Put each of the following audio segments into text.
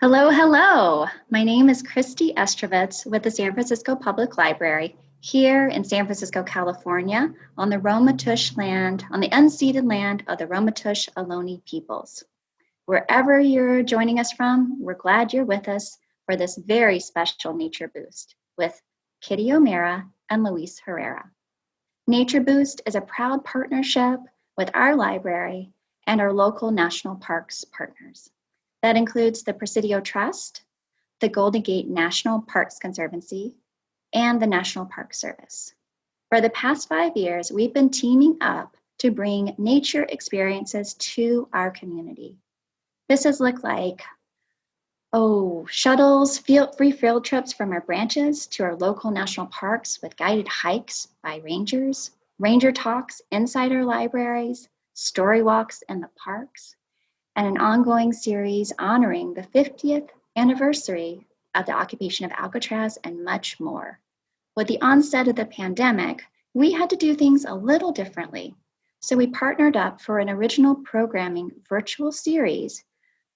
Hello, hello. My name is Christy Estrovitz with the San Francisco Public Library here in San Francisco, California, on the Ramaytush land, on the unceded land of the Ramaytush Ohlone peoples. Wherever you're joining us from, we're glad you're with us for this very special Nature Boost with Kitty O'Meara and Luis Herrera. Nature Boost is a proud partnership with our library and our local national parks partners. That includes the Presidio Trust, the Golden Gate National Parks Conservancy, and the National Park Service. For the past five years, we've been teaming up to bring nature experiences to our community. This has looked like, oh, shuttles, field, free field trips from our branches to our local national parks with guided hikes by rangers, ranger talks inside our libraries, story walks in the parks, and an ongoing series honoring the 50th anniversary of the occupation of Alcatraz and much more. With the onset of the pandemic, we had to do things a little differently. So we partnered up for an original programming virtual series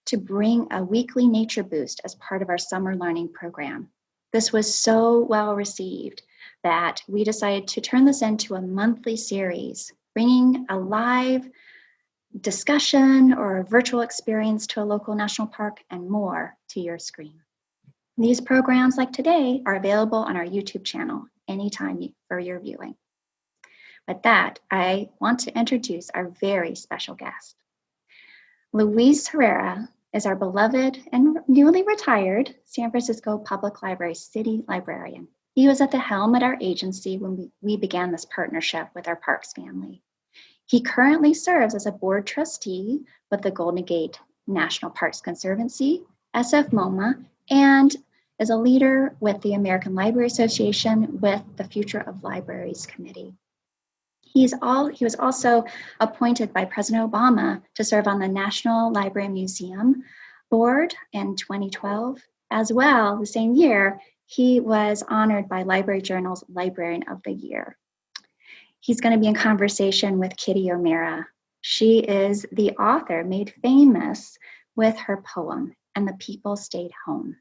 to bring a weekly nature boost as part of our summer learning program. This was so well received that we decided to turn this into a monthly series, bringing a live discussion or a virtual experience to a local national park and more to your screen. These programs like today are available on our YouTube channel anytime for your viewing. With that, I want to introduce our very special guest. Luis Herrera is our beloved and newly retired San Francisco Public Library City Librarian. He was at the helm at our agency when we, we began this partnership with our Parks family. He currently serves as a board trustee with the Golden Gate National Parks Conservancy, SF MoMA, and is a leader with the American Library Association with the Future of Libraries Committee. He's all, he was also appointed by President Obama to serve on the National Library Museum Board in 2012. As well, the same year, he was honored by Library Journal's Librarian of the Year. He's going to be in conversation with Kitty O'Meara. She is the author made famous with her poem, And the People Stayed Home,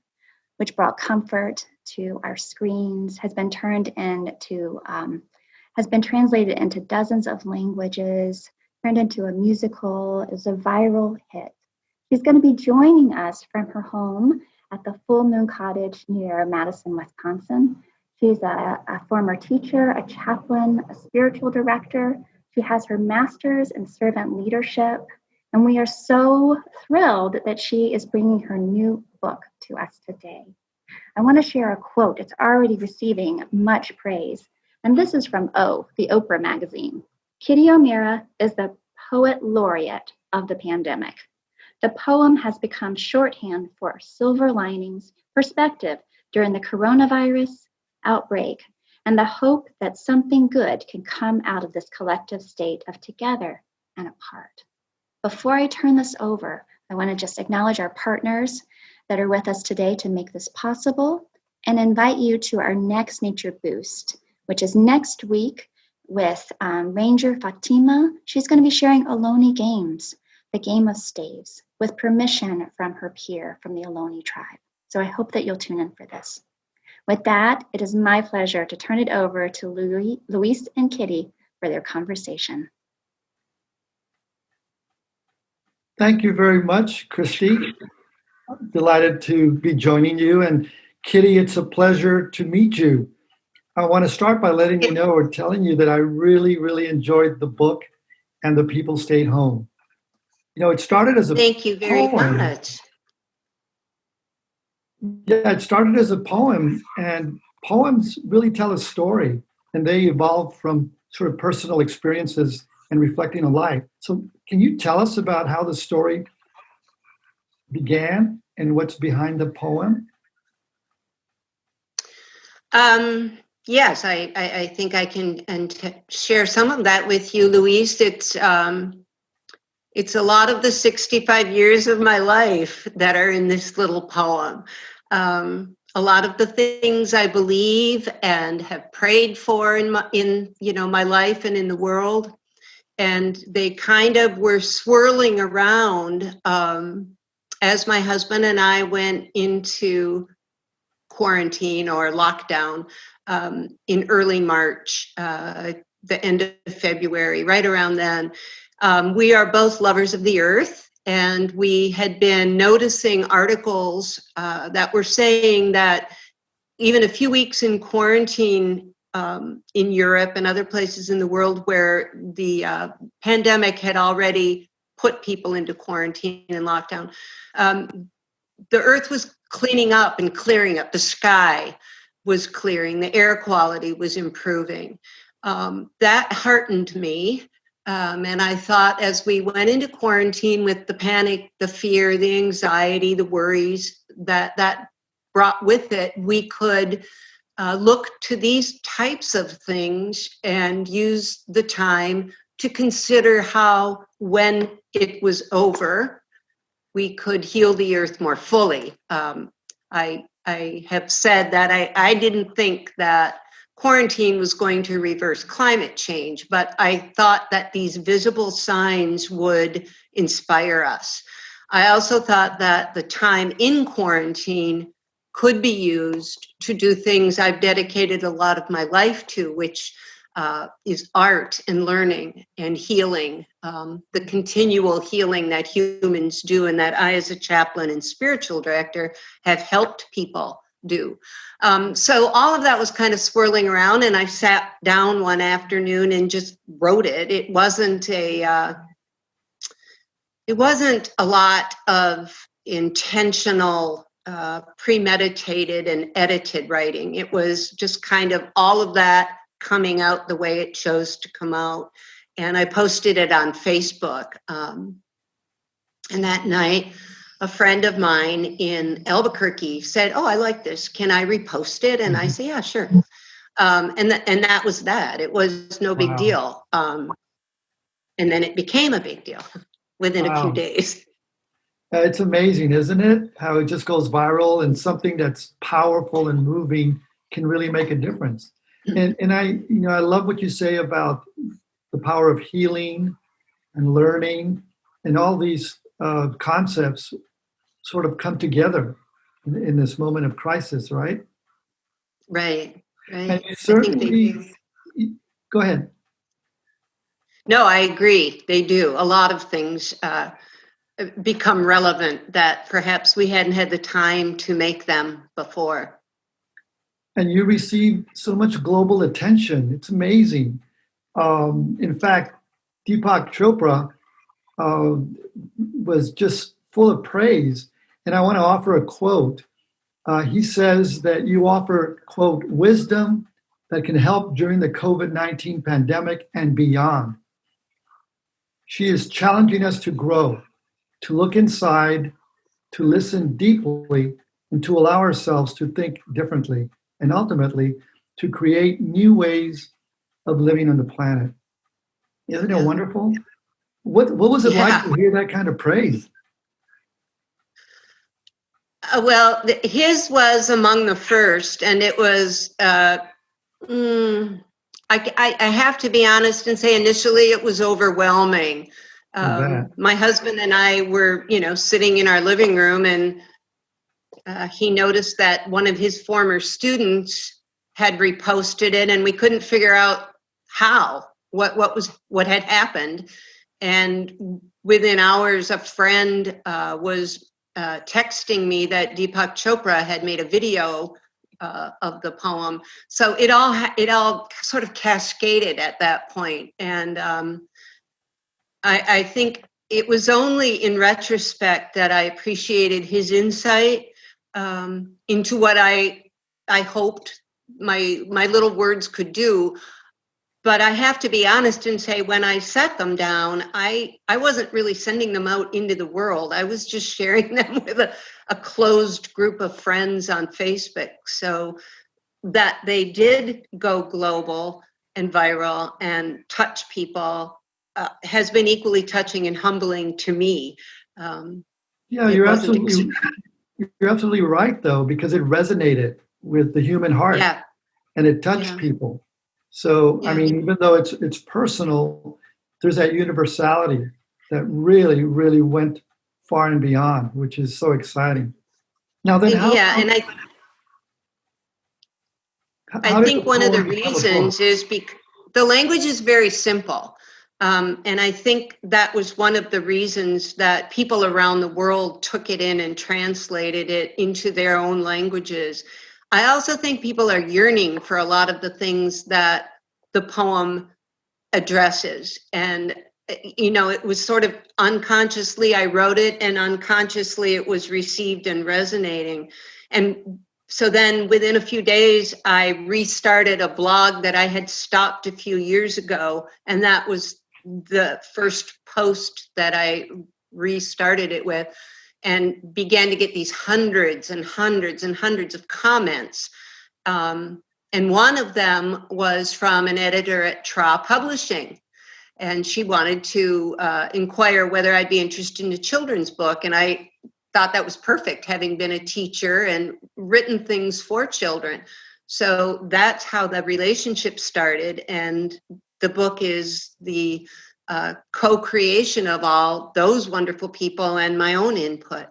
which brought comfort to our screens, has been turned into, um, has been translated into dozens of languages, turned into a musical, is a viral hit. She's going to be joining us from her home at the Full Moon Cottage near Madison, Wisconsin. She's a, a, former teacher, a chaplain, a spiritual director. She has her master's in servant leadership. And we are so thrilled that she is bringing her new book to us today. I want to share a quote. It's already receiving much praise. And this is from O, the Oprah magazine. Kitty O'Meara is the poet laureate of the pandemic. The poem has become shorthand for silver linings, perspective during the coronavirus, outbreak and the hope that something good can come out of this collective state of together and apart. Before I turn this over, I want to just acknowledge our partners that are with us today to make this possible and invite you to our next Nature Boost, which is next week with um, Ranger Fatima. She's going to be sharing Ohlone Games, the game of staves, with permission from her peer from the Ohlone tribe. So I hope that you'll tune in for this. With that, it is my pleasure to turn it over to Louis, Luis and Kitty for their conversation. Thank you very much, Christy. Delighted to be joining you. And Kitty, it's a pleasure to meet you. I want to start by letting you know or telling you that I really, really enjoyed the book and the people stayed home. You know, it started as a Thank you very poem. much. Yeah, it started as a poem, and poems really tell a story, and they evolve from sort of personal experiences and reflecting on life. So, can you tell us about how the story began and what's behind the poem? Um, yes, I, I, I, think I can and share some of that with you, Louise. It's um, it's a lot of the 65 years of my life that are in this little poem. Um, a lot of the things I believe and have prayed for in my, in you know my life and in the world, and they kind of were swirling around um, as my husband and I went into quarantine or lockdown um, in early March, uh, the end of February, right around then. Um, we are both lovers of the earth, and we had been noticing articles uh, that were saying that even a few weeks in quarantine um, in Europe and other places in the world where the uh, pandemic had already put people into quarantine and lockdown, um, the earth was cleaning up and clearing up. The sky was clearing, the air quality was improving. Um, that heartened me. Um, and I thought as we went into quarantine with the panic, the fear, the anxiety, the worries that that brought with it, we could uh, look to these types of things and use the time to consider how, when it was over, we could heal the earth more fully. Um, I I have said that I, I didn't think that quarantine was going to reverse climate change, but I thought that these visible signs would inspire us. I also thought that the time in quarantine could be used to do things I've dedicated a lot of my life to, which uh, is art and learning and healing, um, the continual healing that humans do, and that I, as a chaplain and spiritual director, have helped people do. Um, so all of that was kind of swirling around, and I sat down one afternoon and just wrote it. It wasn't a uh, it wasn't a lot of intentional uh, premeditated and edited writing. It was just kind of all of that coming out the way it chose to come out. And I posted it on Facebook. Um, and that night, a friend of mine in Albuquerque said, "Oh, I like this. Can I repost it?" And I mm-hmm. said, "Yeah, sure." Um, and th- and that was that. It was no big wow. deal. Um, and then it became a big deal within wow. a few days. Uh, it's amazing, isn't it? How it just goes viral, and something that's powerful and moving can really make a difference. And and I, you know, I love what you say about the power of healing and learning, and all these uh, concepts sort of come together in, in, this moment of crisis, right? Right. Right. And certainly. Go ahead. No, I agree. They do. A lot of things uh, become relevant that perhaps we hadn't had the time to make them before and you receive so much global attention. It's amazing. Um, in fact, Deepak Chopra uh, was just full of praise. And I want to offer a quote. Uh, he says that you offer, quote, wisdom that can help during the COVID 19 pandemic and beyond. She is challenging us to grow, to look inside, to listen deeply, and to allow ourselves to think differently and ultimately to create new ways of living on the planet. Isn't it wonderful? What what was it yeah. like to hear that kind of praise? Uh, well, his was among the first, and it was. Uh, mm, I, I, I, have to be honest and say, initially it was overwhelming. Um, my husband and I were, you know, sitting in our living room, and uh, he noticed that one of his former students had reposted it and we couldn't figure out how what what was what had happened and within hours a friend uh, was uh, texting me that deepak chopra had made a video uh, of the poem so it all it all sort of cascaded at that point and um, I, I think it was only in retrospect that i appreciated his insight um, into what I I hoped my my little words could do. But I have to be honest and say when I set them down, I I wasn't really sending them out into the world. I was just sharing them with a, a closed group of friends on Facebook. So that they did go global and viral and touch people uh, has been equally touching and humbling to me. Um, yeah, you're absolutely you're absolutely right, though, because it resonated with the human heart yeah. and it touched yeah. people. So, yeah. I mean, even though it's it's personal, there's that universality that really, really went far and beyond, which is so exciting. Now then, how, yeah, and I I think one of the poem become a book? reasons is because the language is very simple. Um, and I think that was one of the reasons that people around the world took it in and translated it into their own languages. I also think people are yearning for a lot of the things that the poem addresses. And, you know, it was sort of unconsciously I wrote it, and unconsciously it was received and resonating. And so then within a few days, I restarted a blog that I had stopped a few years ago. And that was the first post that I restarted it with and began to get these hundreds and hundreds and hundreds of comments. Um, and one of them was from an editor at Tra Publishing. And she wanted to uh, inquire whether I'd be interested in a children's book. And I thought that was perfect, having been a teacher and written things for children. So that's how the relationship started. And the book is the uh, co-creation of all those wonderful people and my own input.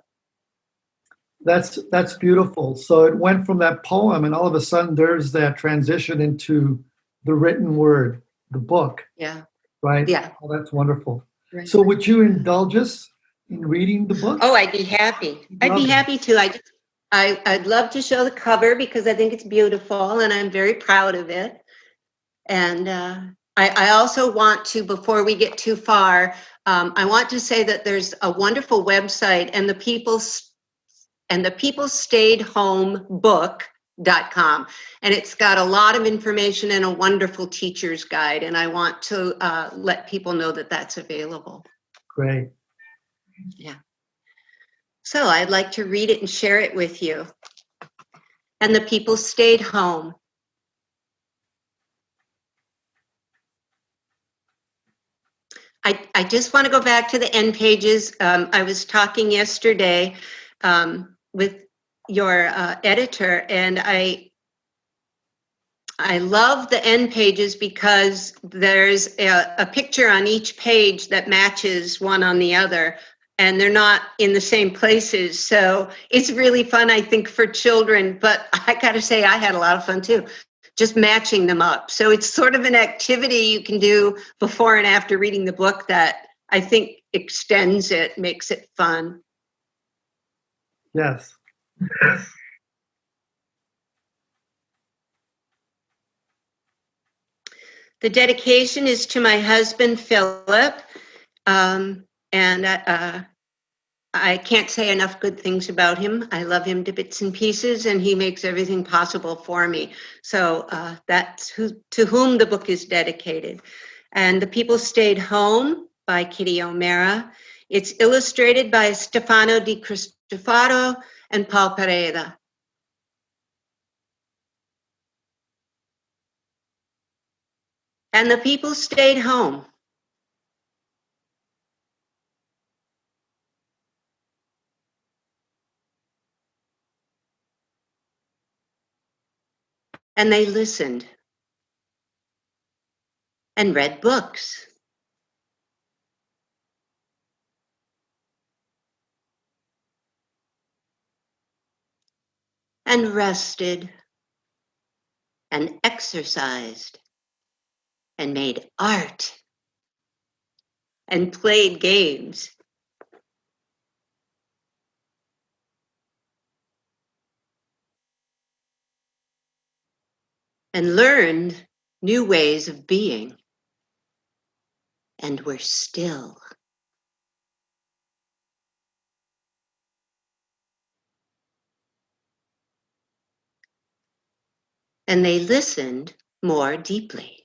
That's that's beautiful. So it went from that poem, and all of a sudden there's that transition into the written word, the book, Yeah, right? yeah. Oh, that's wonderful. right. So would you indulge us in reading the book? Oh, I'd be happy. I'd be happy to. I just, I, I'd love to show the cover because I think it's beautiful and I'm very proud of it. And uh, I, I also want to, before we get too far, um, I want to say that there's a wonderful website and the people's and the people stayed home book.com and it's got a lot of information and a wonderful teacher's guide and i want to uh, let people know that that's available Great. Yeah so I'd like to read it and share it with you. And the people stayed home. I, I just want to go back to the end pages. Um, I was talking yesterday um, with your uh, editor, and I I love the end pages because there's a, a picture on each page that matches one on the other and they're not in the same places. So it's really fun, I think, for children. But I got to say, I had a lot of fun too, just matching them up. So it's sort of an activity you can do before and after reading the book that I think extends it, makes it fun. Yes. The dedication is to my husband, Philip. Um, and uh, I can't say enough good things about him. I love him to bits and pieces, and he makes everything possible for me. So uh, that's who, to whom the book is dedicated. And The People Stayed Home by Kitty O'Meara. It's illustrated by Stefano Di Cristofaro and Paul Pereda. And the people stayed home. And they listened and read books. And rested and exercised and made art and played games. And learned new ways of being. And were still. And they listened more deeply.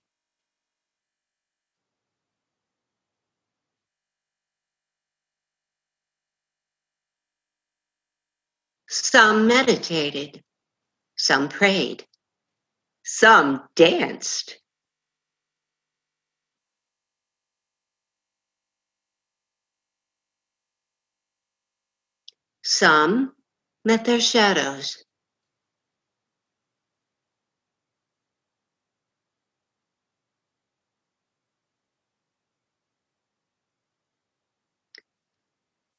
Some meditated, some prayed, some danced. Some met their shadows.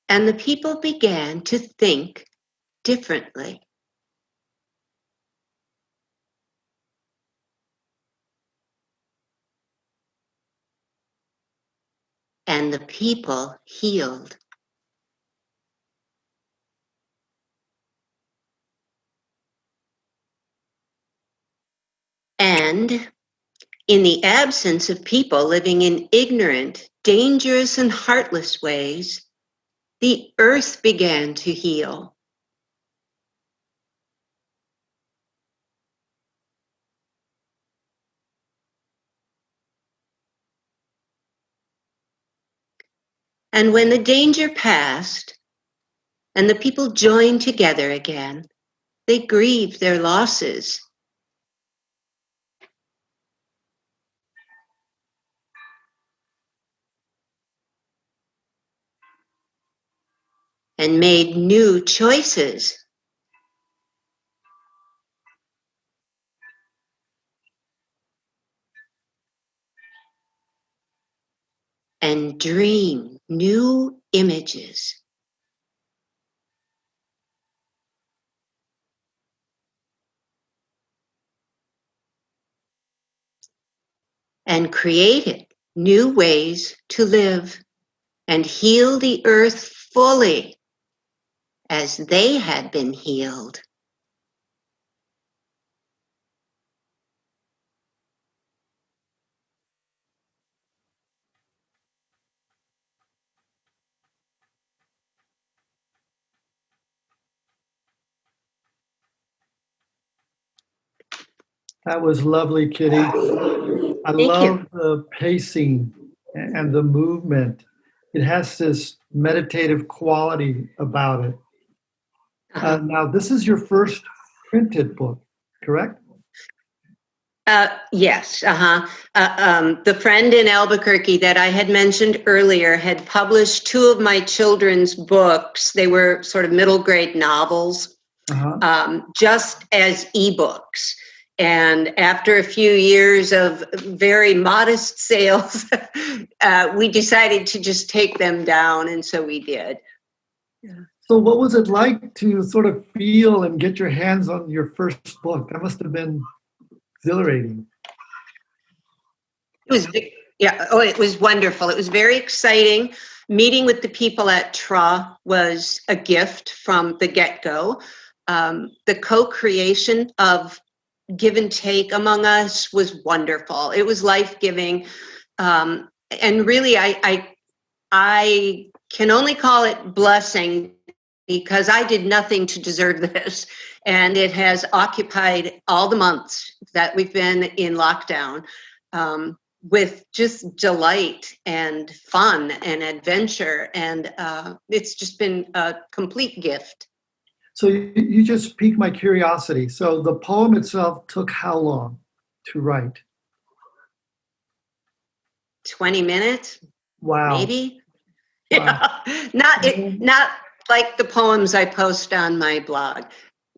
and the people began to think differently. And the people healed. And in the absence of people living in ignorant, dangerous, and heartless ways, the earth began to heal. And when the danger passed and the people joined together again, they grieved their losses and made new choices. And dream new images. And created new ways to live and heal the earth fully as they had been healed. That was lovely, Kitty. I Thank you. love the pacing and the movement. It has this meditative quality about it. Uh, now, this is your first printed book, correct? Uh, yes, uh-huh. Uh, um, the friend in Albuquerque that I had mentioned earlier had published two of my children's books. They were sort of middle grade novels, Uh-huh. um, just as ebooks. And after a few years of very modest sales, uh, we decided to just take them down, and so we did. So, what was it like to sort of feel and get your hands on your first book? That must have been exhilarating. It was, yeah, oh, it was wonderful. It was very exciting. Meeting with the people at TRA was a gift from the get go. Um, the co creation of give and take among us was wonderful. It was life giving. Um, and really, I, I, I can only call it blessing because I did nothing to deserve this. And it has occupied all the months that we've been in lockdown um, with just delight and fun and adventure. And uh, it's just been a complete gift. So, you, you just piqued my curiosity. So, the poem itself took how long to write? 20 minutes, Wow. maybe? Wow. Yeah. not, it, not like the poems I post on my blog.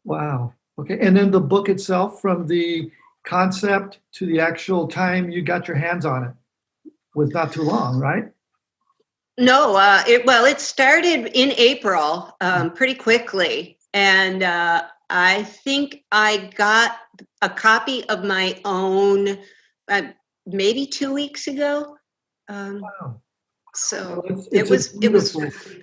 Wow. Okay. And then the book itself, from the concept to the actual time you got your hands on it, was not too long, right? No, uh, it well, it started in April, um, pretty quickly, and uh, I think I got a copy of my own uh, maybe two weeks ago. Um, Wow. so Well, it's- it it's a was it was beautiful-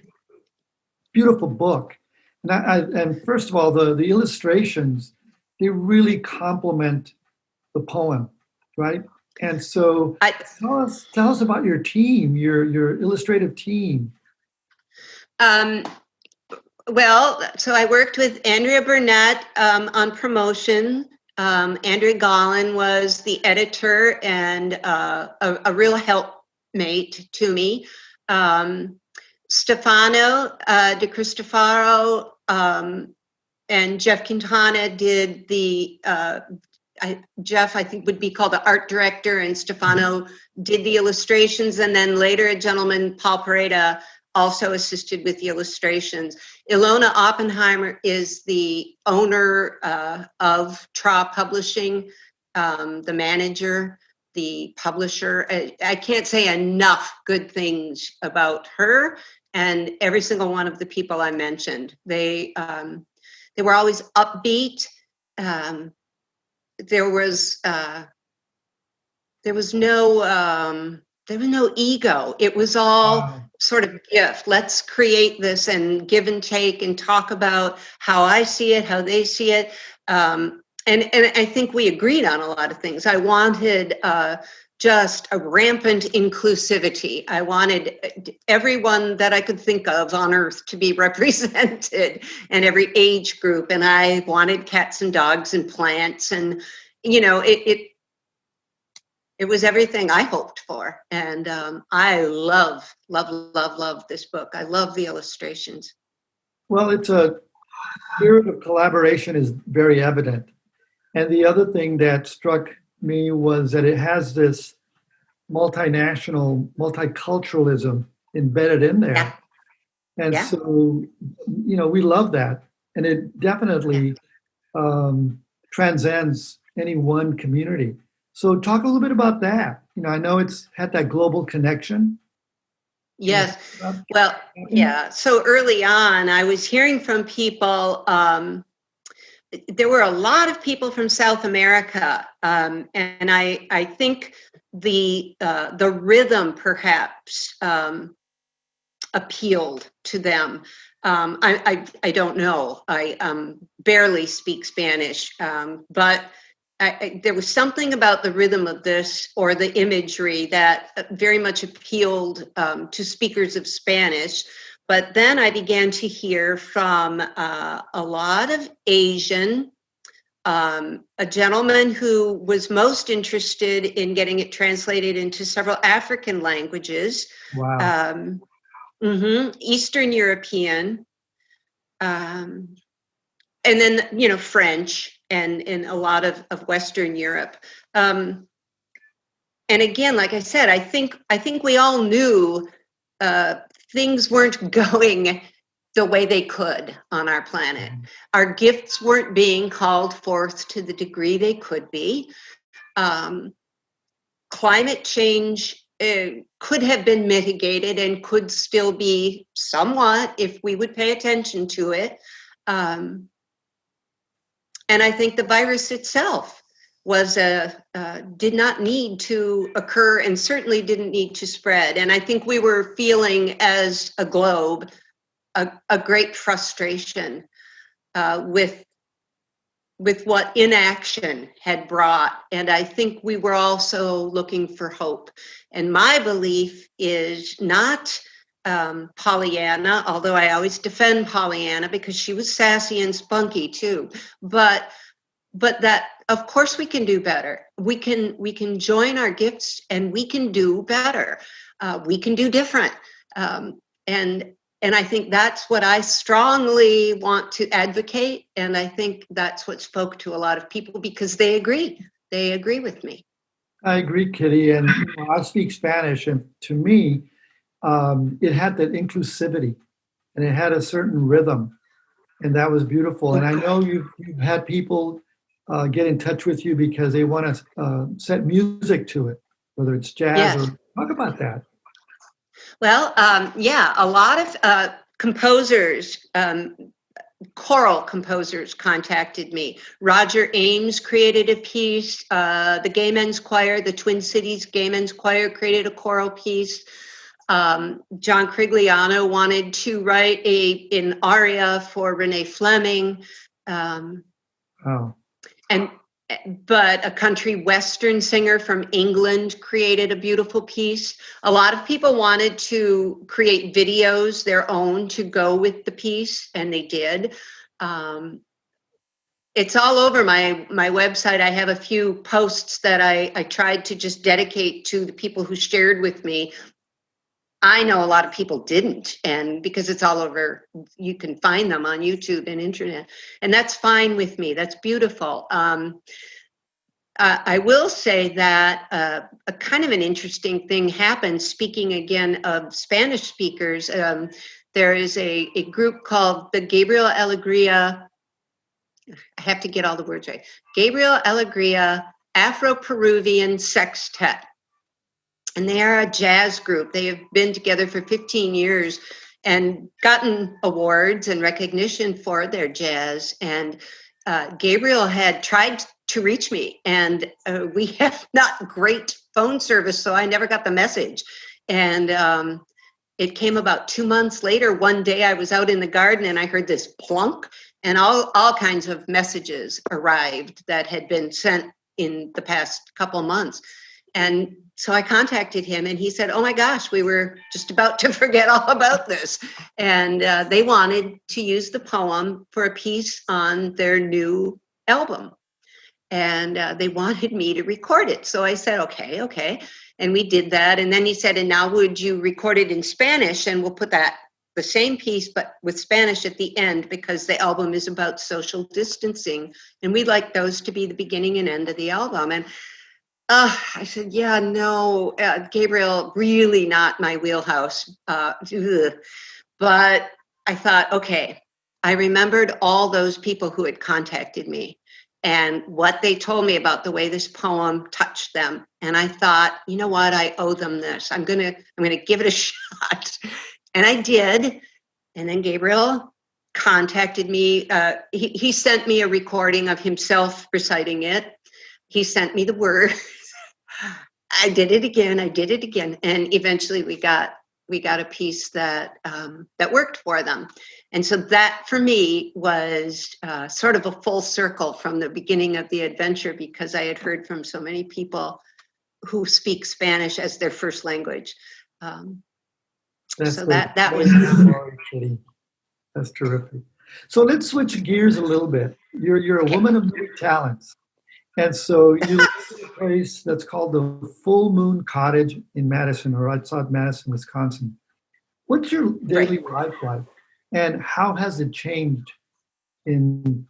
beautiful book. And, I, I, and first of all, the, the illustrations, they really complement the poem, right? And so I, tell us, tell us about your team, your, your illustrative team. Um, well, so I worked with Andrea Burnett um, on promotion. Um, Andrea Gollin was the editor and uh, a, a real helpmate to me. Um, Stefano uh, Di Cristofaro um, and Jeff Quintana did the, uh, I, Jeff, I think would be called the art director, and Stefano did the illustrations. And then later, a gentleman, Paul Pereda, also assisted with the illustrations. Ilona Oppenheimer is the owner uh, of Tra Publishing, um, the manager, the publisher. I, I can't say enough good things about her and every single one of the people I mentioned. They um, they were always upbeat. Um, there was uh, there was no um, there was no ego. It was all Wow. sort of gift. Let's create this and give and take and talk about how I see it, how they see it. Um, and and I think we agreed on a lot of things. I wanted uh, just a rampant inclusivity. I wanted uh, everyone that I could think of on earth to be represented and every age group. And I wanted cats and dogs and plants and you know it it it was everything I hoped for. And um, I love, love, love, love this book. I love the illustrations. Well, it's a spirit of collaboration is very evident. And the other thing that struck me was that it has this multinational, multiculturalism embedded in there. Yeah. And Yeah. so, you know, we love that. And it definitely um, transcends any one community. So, talk a little bit about that. You know, I know it's had that global connection. Yes. Well, yeah. So early on, I was hearing from people. Um, there were a lot of people from South America, um, and I I think the uh, the rhythm perhaps um, appealed to them. Um, I, I I don't know. I um, barely speak Spanish, um, but. I, I, there was something about the rhythm of this or the imagery that uh, very much appealed um, to speakers of Spanish. But then I began to hear from uh, a lot of Asian, um, a gentleman who was most interested in getting it translated into several African languages, Wow. um, mhm, Eastern European, um, and then you know French and in a lot of, of Western Europe. Um, and again, like I said, I think I think we all knew uh, things weren't going the way they could on our planet. Our gifts weren't being called forth to the degree they could be. Um, climate change uh, could have been mitigated and could still be somewhat if we would pay attention to it. Um, and I think the virus itself was a uh, did not need to occur and certainly didn't need to spread. And I think we were feeling as a globe a, a great frustration uh, with with what inaction had brought. And I think we were also looking for hope. And my belief is not um, Pollyanna, although I always defend Pollyanna because she was sassy and spunky too. But but that of course we can do better. We can we can join our gifts and we can do better. Uh, we can do different. Um, and and I think that's what I strongly want to advocate. And I think that's what spoke to a lot of people because they agree. They agree with me. I agree, Kitty. And you know, I speak Spanish, and to me, um, it had that inclusivity and it had a certain rhythm, and that was beautiful. And I know you've, you've had people uh, get in touch with you because they want to uh, set music to it, whether it's jazz Yes. or talk about that. Well, um, yeah, a lot of uh, composers, um, choral composers contacted me. Roger Ames created a piece. Uh, the Gay Men's Choir, the Twin Cities Gay Men's Choir created a choral piece. Um, John Corigliano wanted to write a an aria for Renee Fleming. Um, Oh, and but a country western singer from England created a beautiful piece. A lot of people wanted to create videos their own to go with the piece, and they did. Um, it's all over my my website. I have a few posts that I I tried to just dedicate to the people who shared with me. I know a lot of people didn't, and because it's all over, you can find them on YouTube and internet, and that's fine with me. That's beautiful. Um, uh, I will say that uh, a kind of an interesting thing happened. Speaking again of Spanish speakers, um, there is a, a group called the Gabriel Alegria. I have to get all the words right. Gabriel Alegria Afro Peruvian Sextet. And they are a jazz group. They have been together for 15 years and gotten awards and recognition for their jazz. And uh, Gabriel had tried to reach me, and uh, we have not great phone service, so I never got the message. And um, it came about two months later. One day I was out in the garden and I heard this plunk, and all, all kinds of messages arrived that had been sent in the past couple months. And so I contacted him and he said, Oh my gosh, we were just about to forget all about this. And uh, they wanted to use the poem for a piece on their new album. And uh, they wanted me to record it. So I said, Okay, okay. And we did that. And then he said, And now would you record it in Spanish? And we'll put that the same piece, but with Spanish at the end because the album is about social distancing. And we'd like those to be the beginning and end of the album. And uh, I said, yeah, no, uh, Gabriel, really not my wheelhouse. Uh, but I thought, okay, I remembered all those people who had contacted me and what they told me about the way this poem touched them. And I thought, you know what, I owe them this. I'm gonna, I'm gonna give it a shot. And I did. And then Gabriel contacted me. Uh, he, he sent me a recording of himself reciting it. He sent me the words. I did it again. I did it again, and eventually we got we got a piece that um, that worked for them. And so that for me was uh, sort of a full circle from the beginning of the adventure because I had heard from so many people who speak Spanish as their first language. Um, That's so the- that that was Sorry, That's terrific. So let's switch gears a little bit. You're you're a woman of many talents, and so you live in a place that's called the Full Moon Cottage in Madison, or outside Madison, Wisconsin. What's your daily life like, and how has it changed in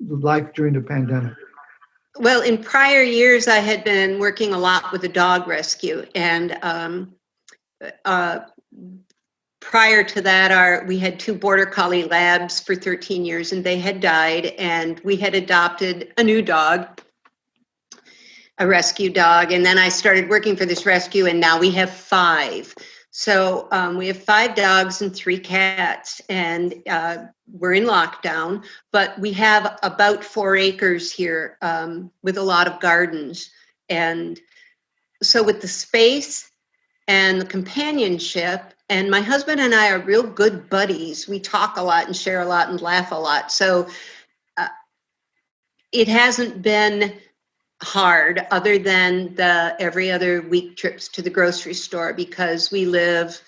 life during the pandemic? Well, in prior years, I had been working a lot with a dog rescue, and um, uh, prior to that, our we had two border collie labs for 13 years, and they had died, and we had adopted a new dog, a rescue dog, and then I started working for this rescue, and now we have five. So um, we have five dogs and three cats, and uh, we're in lockdown but we have about four acres here um, with a lot of gardens. And so, with the space and the companionship, and my husband and I are real good buddies. We talk a lot and share a lot and laugh a lot. So, uh, it hasn't been hard other than the every other week trips to the grocery store because we live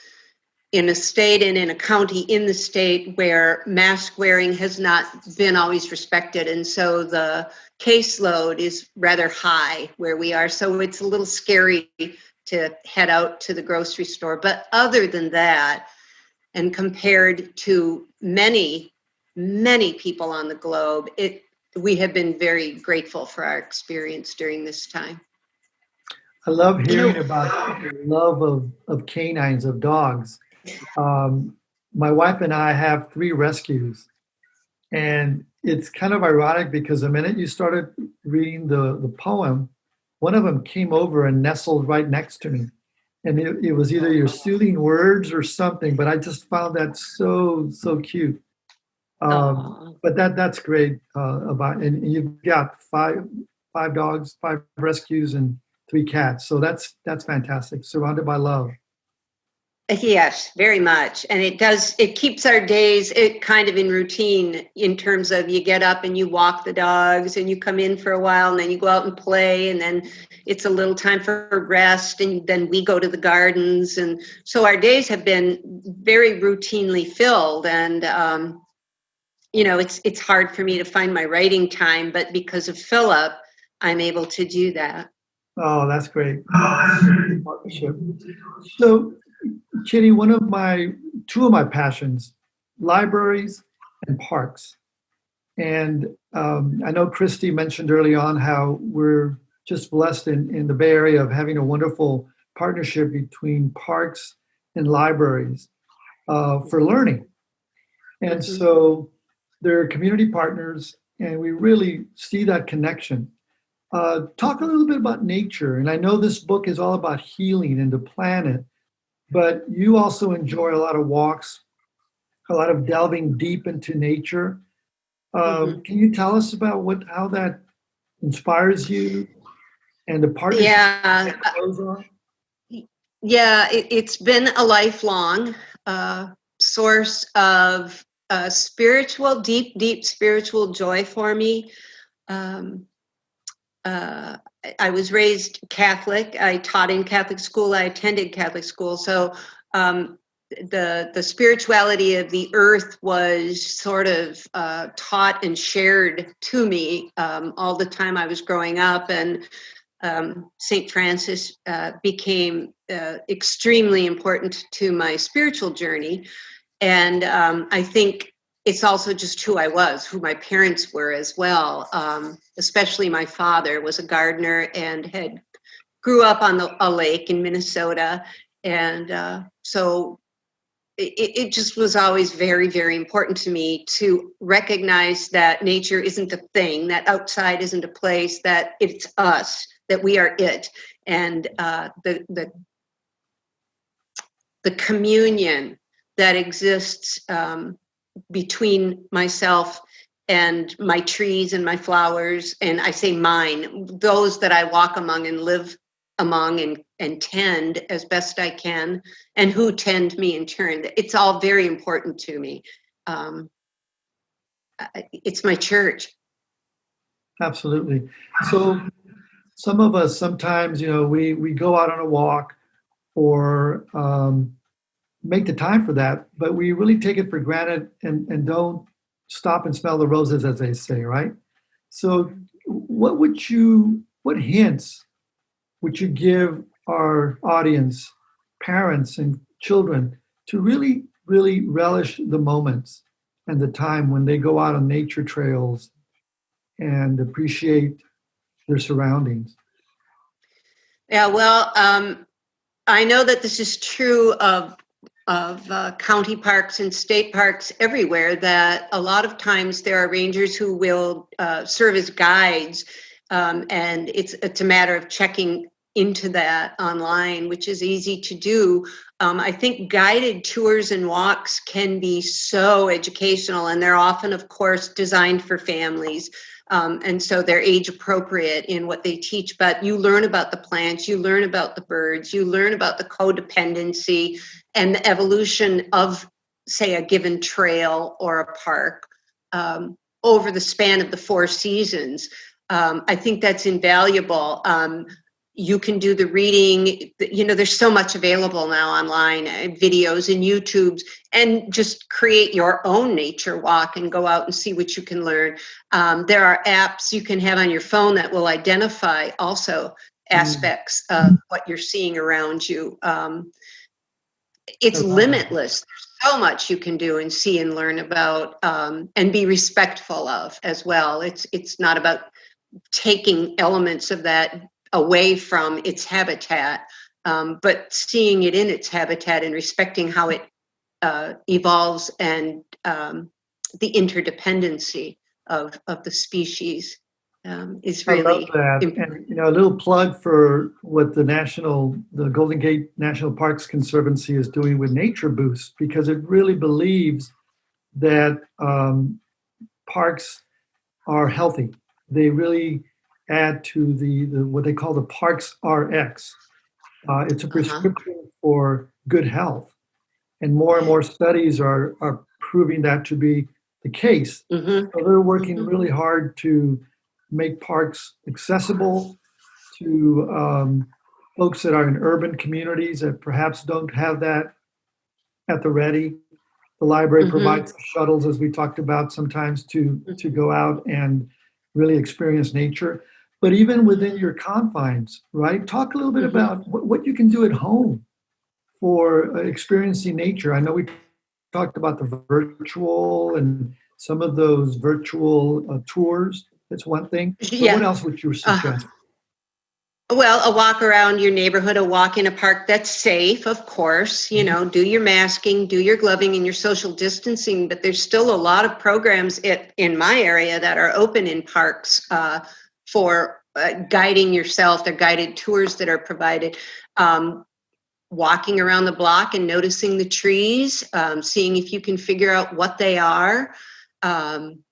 in a state and in a county in the state where mask wearing has not been always respected. And so the caseload is rather high where we are. So it's a little scary to head out to the grocery store. But other than that, and compared to many, many people on the globe, it we have been very grateful for our experience during this time. I love hearing about the love of, of canines, of dogs. Um, my wife and I have three rescues. And it's kind of ironic because the minute you started reading the, the poem, one of them came over and nestled right next to me. And it, it was either your soothing words or something, but I just found that so, so cute. Um, but that that's great uh, about and you've got five five dogs five rescues and three cats so that's that's fantastic surrounded by love Yes, very much. And it does, it keeps our days it kind of in routine in terms of you get up and you walk the dogs and you come in for a while and then you go out and play and then it's a little time for rest and then we go to the gardens. And so our days have been very routinely filled and, um, you know, it's, it's hard for me to find my writing time, but because of Philip, I'm able to do that. oh that's great partnership so kitty one of my two of my passions libraries and parks and um, i know christy mentioned early on how we're just blessed in, in the bay area of having a wonderful partnership between parks and libraries uh, for learning and Mhm. so they're community partners and we really see that connection uh, talk a little bit about nature. And I know this book is all about healing and the planet, but you also enjoy a lot of walks a lot of delving deep into nature. Um, Mhm. Can you tell us about what how that inspires you and the partnership Yeah, goes on? yeah, it, it's been a lifelong uh, source of uh, spiritual, deep, deep spiritual joy for me. Um, uh, I- was raised Catholic. I taught in Catholic school. I attended Catholic school. So um, the the spirituality of the earth was sort of uh, taught and shared to me um, all the time I was growing up, and um, Saint Francis uh, became uh, extremely important to my spiritual journey, and um, I think it's also just who I was, who my parents were as well. Um, especially my father was a gardener and had grew up on the, a lake in Minnesota, and uh, so it, it just was always very, very important to me to recognize that nature isn't a thing, that outside isn't a place, that it's us, that we are it, and uh, the the the communion that exists um, between myself and my trees and my flowers, and I say mine, those that I walk among and live among and, and tend as best I can, and who tend me in turn. It's all very important to me. Um, it's my church. Absolutely. So some of us sometimes, you know, we we go out on a walk or um, make the time for that, but we really take it for granted and, and don't stop and smell the roses, as they say, right? So, what would you, what hints would you give our audience, parents and children, to really, really relish the moments and the time when they go out on nature trails and appreciate their surroundings? Yeah, well, um, I know that this is true of of uh, county parks and state parks everywhere. That a lot of times there are rangers who will uh, serve as guides, um, and it's it's a matter of checking into that online, which is easy to do. Um, I think guided tours and walks can be so educational, and they're often, of course, designed for families. Um, and so they're age appropriate in what they teach, but you learn about the plants, you learn about the birds, you learn about the codependency and the evolution of, say, a given trail or a park um, over the span of the four seasons. Um, I think that's invaluable. Um, you can do the reading you know there's so much available now online uh, videos and youtubes and just create your own nature walk and go out and see what you can learn. Um, there are apps you can have on your phone that will identify also aspects of what you're seeing around you. Um, it's that. limitless. There's so much you can do and see and learn about um, and be respectful of as well. It's it's not about taking elements of that away from its habitat, um, but seeing it in its habitat and respecting how it uh, evolves and um, the interdependency of, of the species um, is I love really that. important. And, you know, a little plug for what the national, the Golden Gate National Parks Conservancy is doing with Nature Boost, because it really believes that um, parks are healthy. They really add to the, the what they call the Parks RX. Uh, it's a prescription for good health, and more and more studies are are proving that to be the case. Mhm. So they're working Mhm. really hard to make parks accessible to um, folks that are in urban communities that perhaps don't have that at the ready. The library Mhm. provides shuttles, as we talked about sometimes, to to go out and really experience nature. But even within your confines, right? Talk a little bit Mhm. about what, what you can do at home for uh, experiencing nature. I know we talked about the virtual and some of those virtual uh, tours. That's one thing. Yeah. what else would you suggest? Well, a walk around your neighborhood, a walk in a park that's safe, of course. You know, do your masking, do your gloving and your social distancing. But there's still a lot of programs it, in my area that are open in parks uh, for uh, guiding yourself. They're guided tours that are provided. Um, walking around the block and noticing the trees, um, seeing if you can figure out what they are. Um,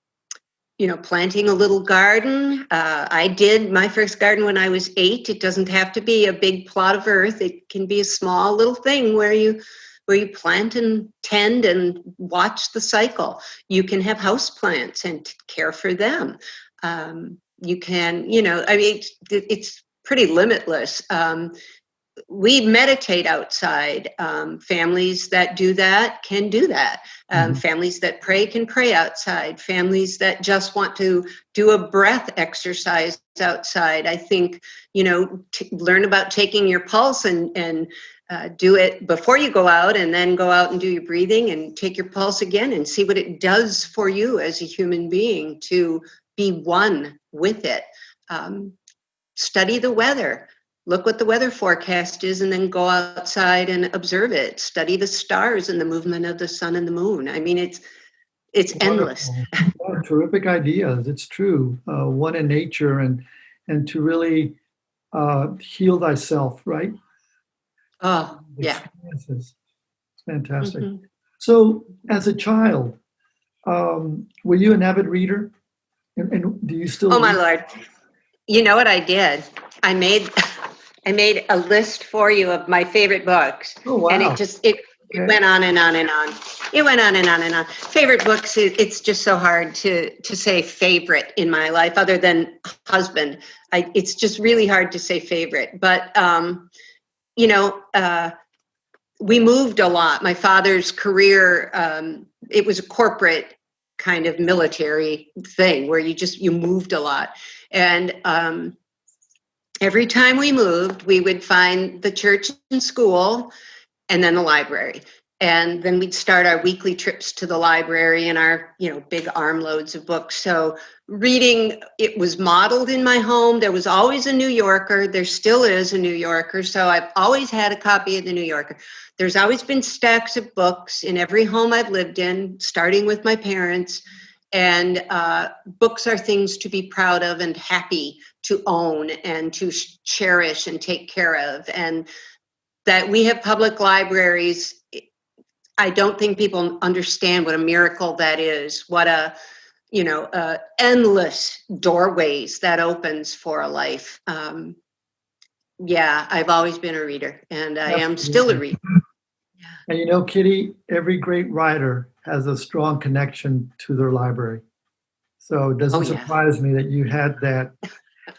you know, planting a little garden. Uh, I did my first garden when I was eight. It doesn't have to be a big plot of earth. It can be a small little thing where you where you plant and tend and watch the cycle. You can have house plants and care for them. Um, you can, you know, I mean, it, it's pretty limitless. Um, we meditate outside. Um, families that do that can do that. Um, Mhm. Families that pray can pray outside. Families that just want to do a breath exercise outside. I think, you know, t- learn about taking your pulse and, and uh, do it before you go out and then go out and do your breathing and take your pulse again and see what it does for you as a human being to be one with it. Um, study the weather look what the weather forecast is and then go outside and observe it study the stars and the movement of the sun and the moon i mean it's it's endless Wonderful. Oh, terrific ideas. It's true. Uh, one in nature and and to really uh, heal thyself, right? oh yeah. It's fantastic. Mhm. So, as a child, um, were you an avid reader? And, and do you still? oh my lord you know what i did i made i made a list for you of my favorite books. Oh wow! and it just it, it Okay. went on and on and on. It went on and on and on. Favorite books it, it's just so hard to to say favorite in my life other than husband. I, it's just really hard to say favorite. But um you know uh we moved a lot. My father's career um it was a corporate kind of military thing where you just you moved a lot. And um every time we moved we would find the church and school and then the library. And then we'd start our weekly trips to the library and our you know big armloads of books. So reading it was modeled in my home. There was always a new yorker. There still is a new yorker. So i've always had a copy of the new yorker. There's always been stacks of books in every home i've lived in starting with my parents and uh, books are things to be proud of and happy to own and to sh- cherish and take care of. And that we have public libraries i don't think people understand what a miracle that is what a you know uh, endless doorways that opens for a life. Um, yeah i've always been a reader and i am still a reader. And you know, Kitty, every great writer has a strong connection to their library. So it doesn't Oh, yeah. surprise me that you had that,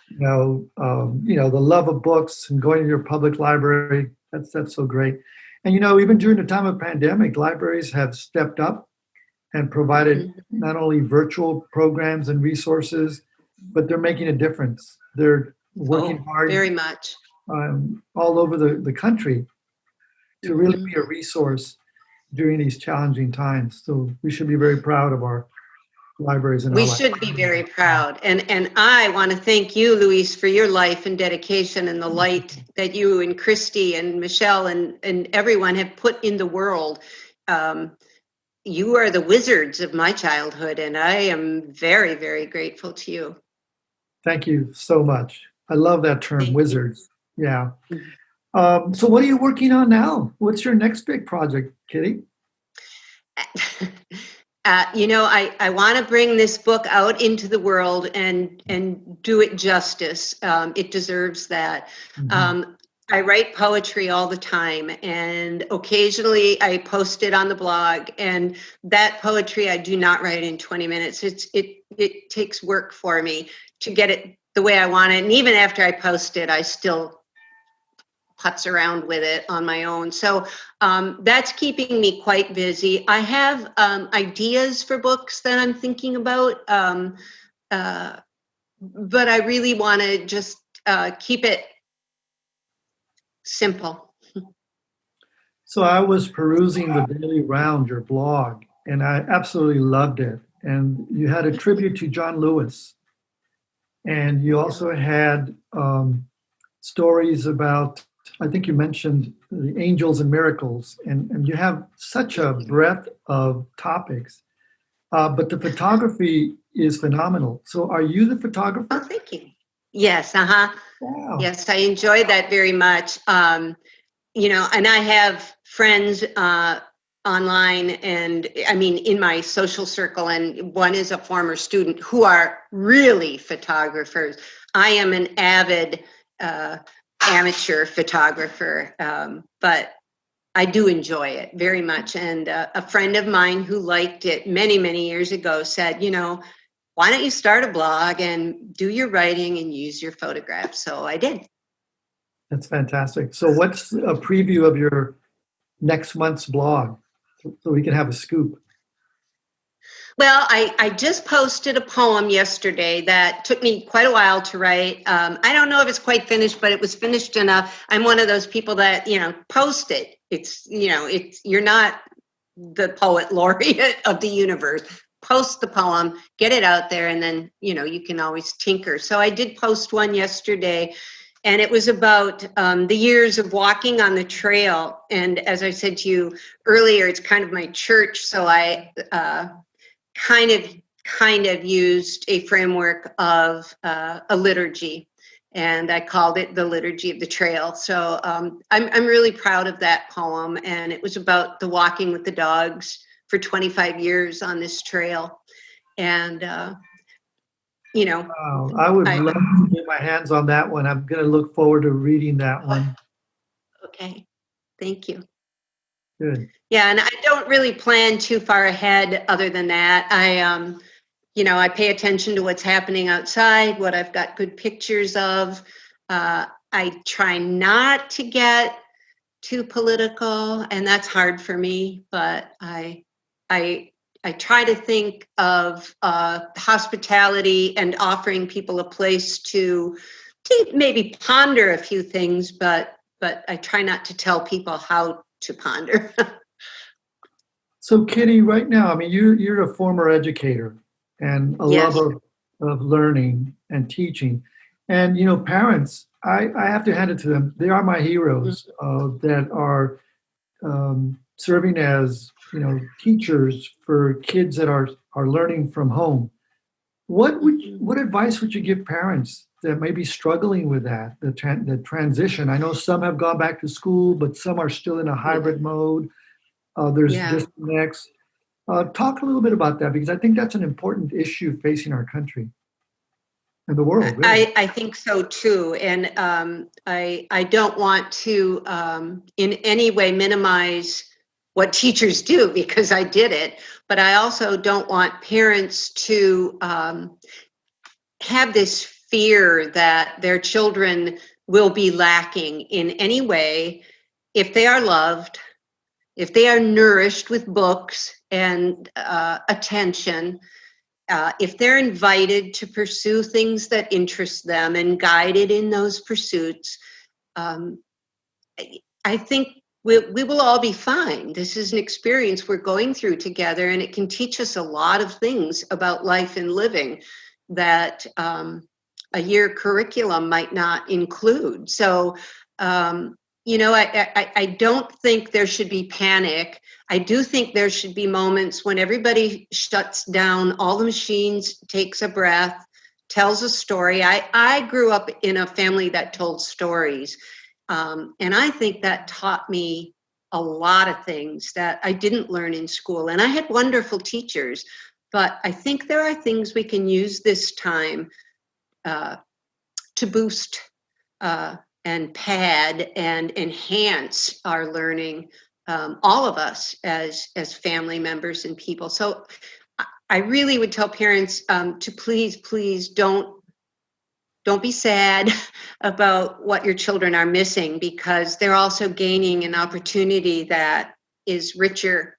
you know, um, you know, the love of books and going to your public library. That's that's so great. And you know, even during the time of pandemic, libraries have stepped up and provided Mhm. not only virtual programs and resources, but they're making a difference. They're working Oh, hard very much um, all over the, the country to really Mhm. be a resource during these challenging times. So we should be very proud of our libraries and we should be very proud and and i want to thank you luis for your life and dedication and the light that you and christy and michelle and and everyone have put in the world um, you are the wizards of my childhood and i am very very grateful to you Thank you so much. I love that term, Thank you. wizards. Yeah. Um, so what are you working on now? What's your next big project, Kitty? uh, you know i i want to bring this book out into the world and and do it justice um, it deserves that Mhm. Um, I write poetry all the time, and occasionally I post it on the blog. And that poetry I do not write in 20 minutes. It's it it takes work for me to get it the way I want it. And even after I post it, I still putz around with it on my own. So um, that's keeping me quite busy. I have um, ideas for books that I'm thinking about, um, uh, but I really want to just uh, keep it simple. So I was perusing the Daily Round, your blog, and I absolutely loved it. And you had a tribute to John Lewis, and you also had um, stories about. I think you mentioned the angels and miracles, and, and you have such a breadth of topics. Uh, but the photography is phenomenal. So, are you the photographer? Oh, thank you. Yes, uh huh. Wow. Yes, I enjoy that very much. Um, you know, and I have friends uh, online and I mean in my social circle, and one is a former student who are really photographers. I am an avid uh, amateur photographer, um, but I do enjoy it very much. And uh, a friend of mine who liked it many, many years ago said, you know, why don't you start a blog and do your writing and use your photographs? So I did. That's fantastic. So what's a preview of your next month's blog so we can have a scoop? Well, I, I just posted a poem yesterday that took me quite a while to write. Um, I don't know if it's quite finished, but it was finished enough. I'm one of those people that, you know, post it. It's, you know, it's, you're not the poet laureate of the universe. Post the poem, get it out there, and then, you know, you can always tinker. So I did post one yesterday and it was about um, the years of walking on the trail. And as I said to you earlier, it's kind of my church, so I uh, kind of kind of used a framework of uh, a liturgy and I called it the Liturgy of the Trail. So um, I'm, I'm really proud of that poem. And it was about the walking with the dogs for 25 years on this trail. And, uh, you know. Wow. I would I- love to get my hands on that one. I'm going to look forward to reading that one. Okay, thank you. Good. Yeah, and I don't really plan too far ahead other than that. I, um, you know, I pay attention to what's happening outside, what I've got good pictures of. Uh, I try not to get too political, and that's hard for me, but I, I, I try to think of uh, hospitality and offering people a place to, to maybe ponder a few things, but but I try not to tell people how to ponder. So Kitty, right now, I mean, you're, you're a former educator and a Yes. lover of learning and teaching. And, you know, parents, I, I have to hand it to them. They are my heroes uh, that are um, serving as, you know, teachers for kids that are, are learning from home. What would you, what advice would you give parents that may be struggling with that, the, tran- the transition? I know some have gone back to school, but some are still in a hybrid mode. Uh, there's Yeah. disconnects. Uh, talk a little bit about that because I think that's an important issue facing our country and the world. Really. I, I think so too. And um, I, I don't want to um, in any way minimize what teachers do because I did it, but I also don't want parents to um, have this fear that their children will be lacking in any way if they are loved, if they are nourished with books and uh, attention, uh, if they're invited to pursue things that interest them and guided in those pursuits, um, I- think we, we will all be fine. This is an experience we're going through together, and it can teach us a lot of things about life and living that um, a year curriculum might not include. So, um, you know, I, I, I don't think there should be panic. I do think there should be moments when everybody shuts down, all the machines, takes a breath, tells a story. I, I grew up in a family that told stories. Um, and I think that taught me a lot of things that I didn't learn in school. And I had wonderful teachers, but I think there are things we can use this time uh, to boost uh, and pad and enhance our learning um, all of us as as family members and people. So I- really would tell parents um, to please please don't don't be sad about what your children are missing because they're also gaining an opportunity that is richer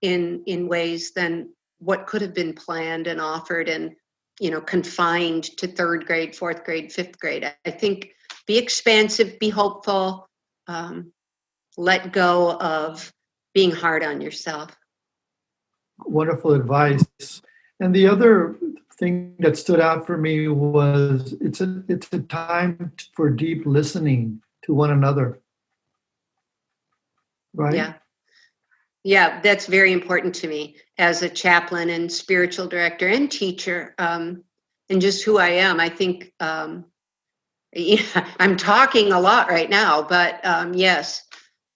in in ways than what could have been planned and offered and you know confined to third grade fourth grade fifth grade i, think be expansive be hopeful um, let go of being hard on yourself Wonderful advice. And the other thing that stood out for me was it's a it's a time for deep listening to one another. Right? yeah yeah that's very important to me as a chaplain and spiritual director and teacher um, and just who i am i think um, yeah, i'm talking a lot right now but um, yes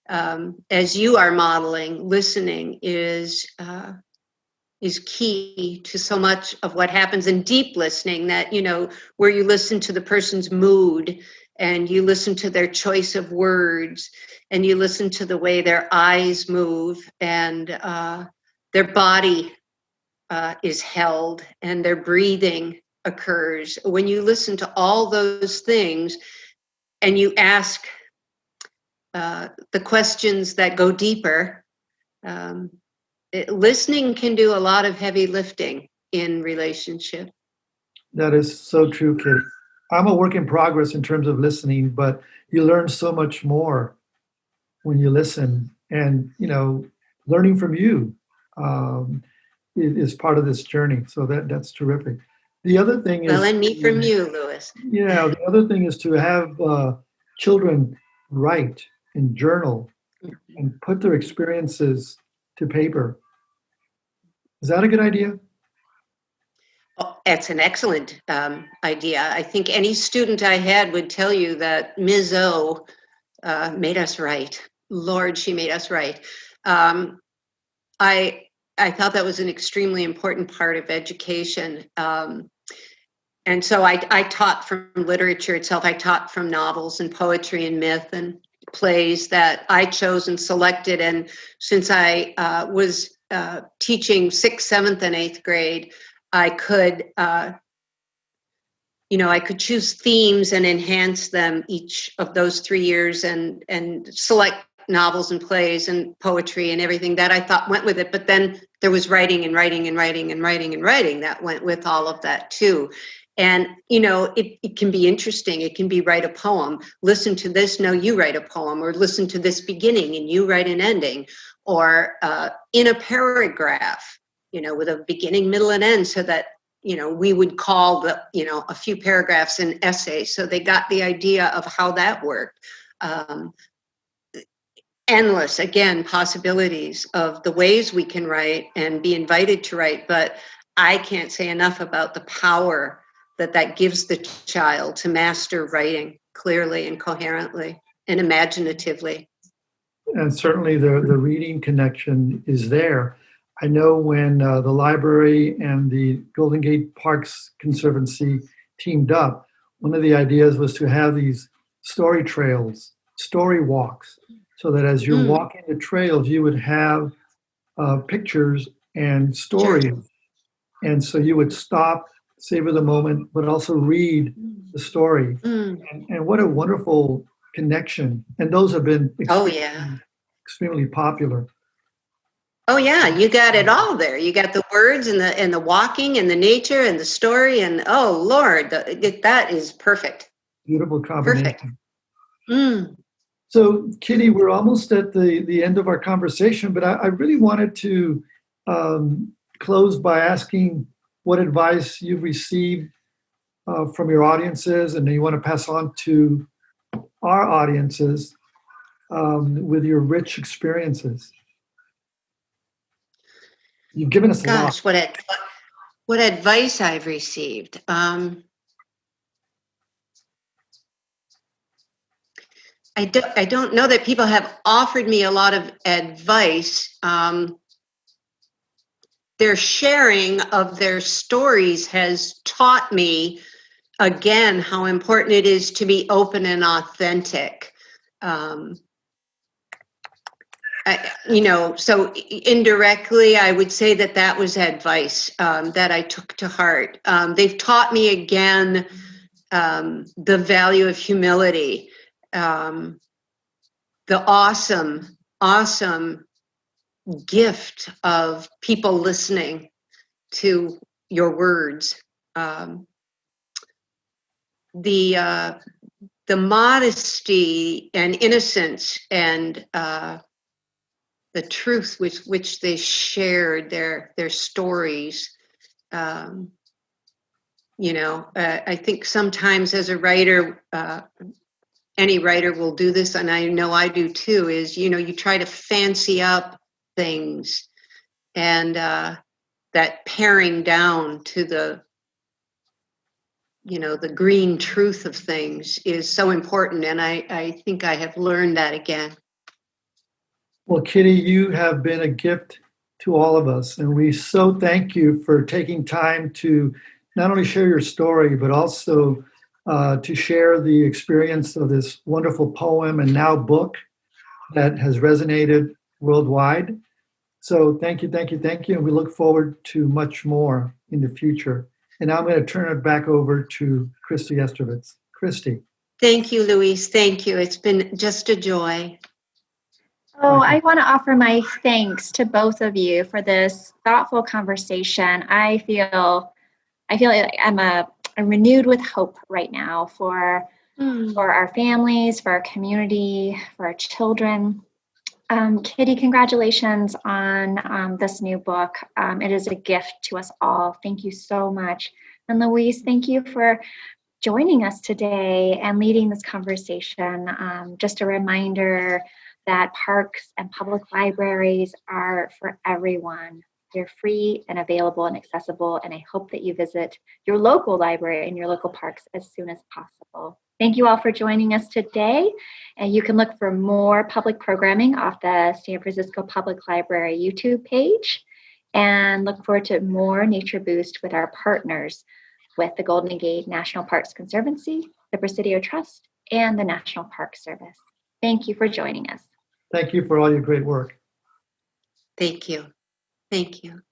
um, as you are modeling, listening is uh, is key to so much of what happens in deep listening. That you know, where you listen to the person's mood and you listen to their choice of words and you listen to the way their eyes move and uh, their body uh, is held and their breathing occurs. When you listen to all those things and you ask uh, the questions that go deeper, um, it, listening can do a lot of heavy lifting in relationship. That is so true, Kitty. I'm a work in progress in terms of listening, but you learn so much more when you listen, and you know, learning from you um, is, part of this journey. So that that's terrific. The other thing is well, and me from you, Louis. Yeah, the other thing is to have uh, children write and journal Mm-hmm. and put their experiences to paper. Is that a good idea? That's an excellent um, idea. I think any student I had would tell you that Ms. O uh, made us write. Lord, she made us write. Um, I I thought that was an extremely important part of education. Um, and so I, I taught from literature itself. I taught from novels and poetry and myth and plays that I chose and selected. And since I uh, was uh, teaching sixth, seventh, and eighth grade, I could, uh, you know, I could choose themes and enhance them each of those three years, and and select novels and plays and poetry and everything that I thought went with it. But then there was writing and writing and writing and writing and writing that went with all of that too. And you know, it, it can be interesting. It can be write a poem, listen to this, no, you write a poem, or listen to this beginning and you write an ending, or uh, in a paragraph you know, with a beginning, middle, and end, so that you know we would call the you know a few paragraphs an essay. So they got the idea of how that worked. Um, endless again possibilities of the ways we can write and be invited to write but i can't say enough about the power that that gives the child to master writing clearly and coherently and imaginatively and certainly the the reading connection is there I know when uh, the library and the Golden Gate Parks Conservancy teamed up, one of the ideas was to have these story trails, story walks, so that as you're mm. walking the trails, you would have uh, pictures and stories. And so you would stop, savor the moment, but also read the story. Mm. And, and, what a wonderful connection. And those have been oh, yeah. extremely popular. Oh yeah, you got it all there. You got the words and the and the walking and the nature and the story and oh Lord, the, that is perfect. Beautiful combination. Perfect. Mm. So Kitty, we're almost at the the end of our conversation, but I, I really wanted to um, close by asking what advice you've received uh, from your audiences, and you want to pass on to our audiences um, with your rich experiences. You've given us Gosh, what ad- what advice I've received. Um, I don't I don't know that people have offered me a lot of advice. Um, their sharing of their stories has taught me again how important it is to be open and authentic. Um, you know, so indirectly, I would say that that was advice um, that I took to heart. Um, they've taught me again um, the value of humility, um, the awesome, awesome gift of people listening to your words. Um, the uh, the modesty and innocence and uh, the truth with which they shared their their stories. Um, you know uh, i think sometimes as a writer uh, any writer will do this and i know i do too is you know you try to fancy up things and uh, that paring down to the you know the green truth of things is so important and i i think i have learned that again Well, Kitty, you have been a gift to all of us, and we so thank you for taking time to not only share your story, but also uh, to share the experience of this wonderful poem and now book that has resonated worldwide. So thank you, thank you, thank you, and we look forward to much more in the future. And now I'm going to turn it back over to Christy Estrovitz. Christy. Thank you, Louise. Thank you. It's been just a joy. Oh, I want to offer my thanks to both of you for this thoughtful conversation. I feel, I feel like I'm a, I'm renewed with hope right now for for our families, for our community, for our children. Um, Kitty, congratulations on um, this new book. Um, it is a gift to us all. Thank you so much. And Louise, thank you for joining us today and leading this conversation. Um, just a reminder that parks and public libraries are for everyone. They're free and available and accessible, and I hope that you visit your local library and your local parks as soon as possible. Thank you all for joining us today. And you can look for more public programming off the San Francisco Public Library YouTube page and look forward to more Nature Boost with our partners with the Golden Gate National Parks Conservancy, the Presidio Trust, and the National Park Service. Thank you for joining us. Thank you for all your great work. Thank you. Thank you.